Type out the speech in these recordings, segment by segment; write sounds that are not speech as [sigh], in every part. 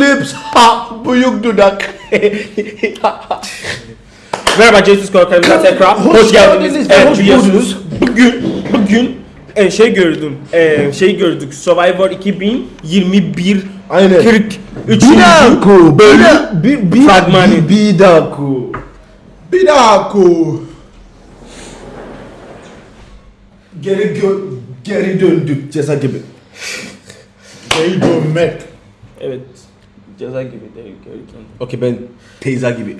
lips, ha, büyük dudak. [laughs] Merhaba Jesus Korkarım'dan tekrar Hoş geldiniz. Evet hoş biliyorsunuz bugün bugün e, şey gördüm. E, şey gördük. Survivor 2021 Aynen. 43. Bidaku, bölüm bir, bir, fragmanı. bir, bidaku. Bidaku. Geri, gö- geri döndük ceza gibi. Geri dönmek. Evet. Ceza gibi değil. Okey ben teyze gibi.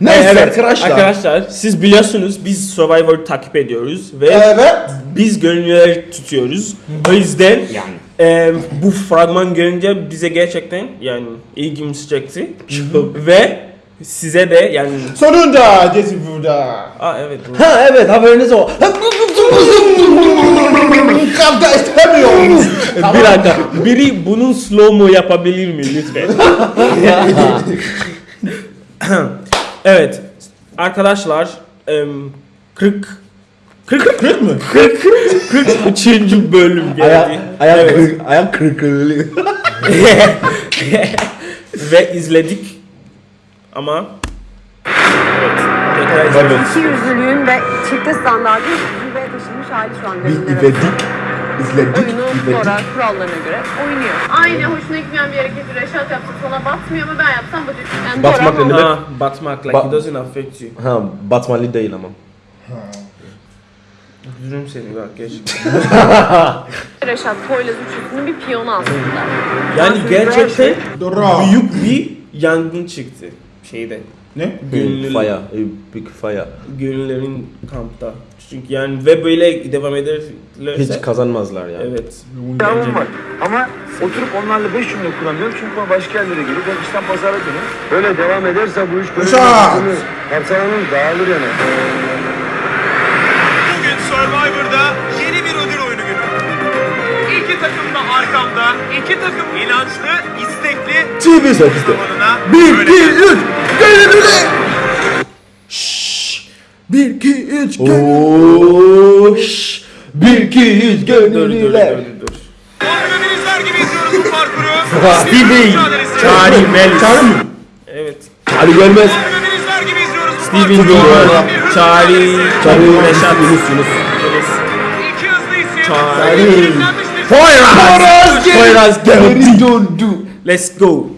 Neyse evet, arkadaşlar. Arkadaşlar siz biliyorsunuz biz Survivor'ı takip ediyoruz ve Evet. biz gönüllüler tutuyoruz. O yüzden e, bu fragman görünce bize gerçekten yani ilgimiz çekti. ve size de yani Sonunda Jesse burada. Aa evet. Ha evet haberiniz o. Kavga istemiyorum. Bir dakika. Biri bunun slow mo yapabilir mi lütfen? evet. Arkadaşlar em, 40 40 40 mı? 40 43. bölüm Ayak, geldi. ayak, Evet. kırık, ayak kırıklığı. [laughs] Ve izledik. Ama evet. Tekrar izlemek İki yüzlülüğün ve çifte standartın taşınmış hali şu an Biz izledik. İzledik. Oyunu izledik. sonra kurallarına göre oynuyor. Aynı hoşuna gitmeyen bir hareketi Reşat yapsa sana batmıyor mu ben yapsam batıyor. Yani Batmak ne ama- demek? Ha, batmak like Ba- it doesn't affect you. Ha Batmanlı değil ama. Üzülürüm seni bak gerçekten. [laughs] Reşat Poyraz üçlüsünün bir piyonu aslında. Yani gerçekten Doğru. büyük bir yangın çıktı şeyde. Ne? Gönüllü, Fire. a Big fire. gönüllerin kampta. Çünkü yani ve böyle devam ederlerse Hiç kazanmazlar yani. evet. Yavrum var. Ama oturup onlarla beş cümle kuramıyorum çünkü ben başka yerlere gelip ben işten pazara dönüyorum. Böyle devam ederse bu iş böyle Uşak! Kapsamının dağılır yani. Bugün Survivor'da yeni bir ödül oyunu günü. İki takım da arkamda, iki takım inançlı, istekli TV serviste. zamanına 1, böyle 2, 3, gönüllüler! Şşş! 1, 2, 3, gönüllüler! Şşş! 1, 2, 3, Dur dur dur gönüllüler! dur. Organizler gibi izliyoruz bu parkuru. Stevie, mücadelesi. Charlie Melis. Çağrı mı? Evet. Hadi görmez. Organizler gibi izliyoruz bu Steven parkuru. Bir hızlı Charlie, Çağrı Reşat, Yunus Yunus. İki hızlı isim. Charlie. Poyraz! Poyraz döndü. Let's go.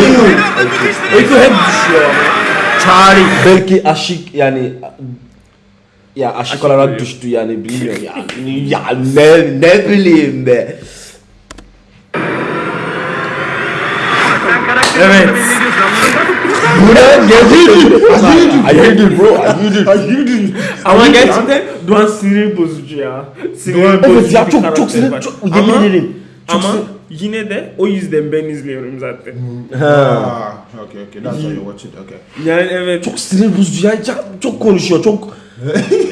Müthişti. Eko hep düşüyor ama. Charlie. Belki aşık yani ya aşık Aşık olarak oluyor. düştü yani bilmiyorum ya. [laughs] ya ne ne bileyim be. Evet. Bu ne? Geziydi. Hayırdır bro? Hayırdır. Ama gerçekten Doğan sinir bozucu ya. Sinir bozucu Evet ya bir çok çok sinir çok yemin ederim. Çok Ama sinir- yine de o yüzden ben izliyorum zaten. Ha. Ah, okay, okay. That's how you watch it. Okay. Yani evet. Çok sinir bozucu ya. Çok, çok konuşuyor. Çok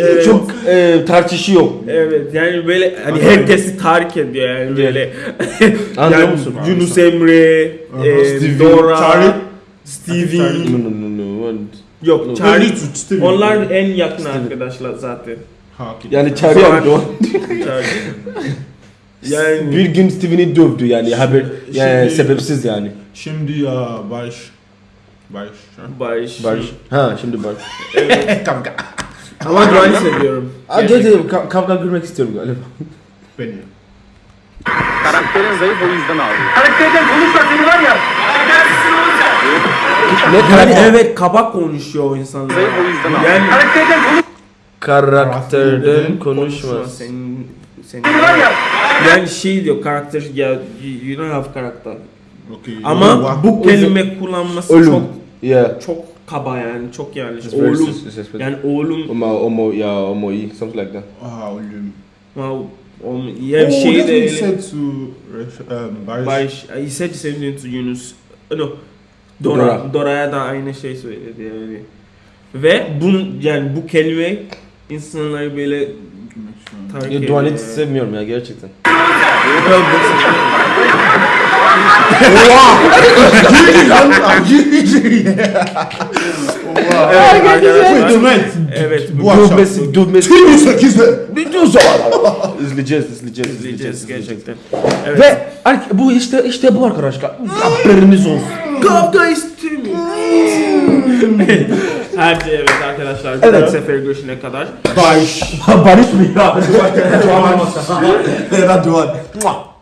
evet. çok e, tartışıyor. Evet yani böyle hani herkesi tahrik ediyor yani böyle. [laughs] Anlıyor yani musun? Yunus Emre, e, Stevie, Dora, Charlie. Stevie. No no no no. no. Yok Charlie. Stevie. Onlar en yakın arkadaşlar zaten. Ha, okay. Yani doğru. Charlie. [laughs] Yani Bir gün Steven'i dövdü yani haber yani Şimdi- sebepsiz yani. Şimdi ya Barış. Barış. Barış. Barış. Ha şimdi Barış. [laughs] Kavga. Ama Doğan'ı seviyorum. Hadi hadi ka- kavga görmek istiyorum galiba. Beni. Karakterin zayıf o yüzden aldım. Ne Yani evet kabak konuşuyor o insanlar. Zayıf o yüzden aldım. Yani Karakterden konuşma konuşmaz. senin senin yani şey diyor karakter ya you don't have karakter. Okay. Ama bu kelime kullanması Ölüm. çok Yeah. çok kaba yani çok very Oğlum yani oğlum Oma omo ya omo iyi something like that. Ah, ölüm. wow, oğlum ya oh, şey that's de what he said to um, Barış. Barış he said the same thing to Yunus. No. Dora. Dora. Dora'ya da aynı şey söyledi yani. Ve bun yani bu kelime insanları böyle Ya ediyor yani. sevmiyorum ya gerçekten. Bu- Evet arkadaşlar. Dövmet. Evet Bu akşam. Dövmesi, dövmesi. 28'de. Biliyorsun. İzleyeceğiz, izleyeceğiz, İzleyeceğiz gerçekten. Evet. Ve bu işte işte bu arkadaşlar. Haberiniz olsun. Kavga istemiyorum. Hadi evet arkadaşlar. Evet. Evet. sefer görüşene kadar. Barış. Barış mı ya? Radyo var.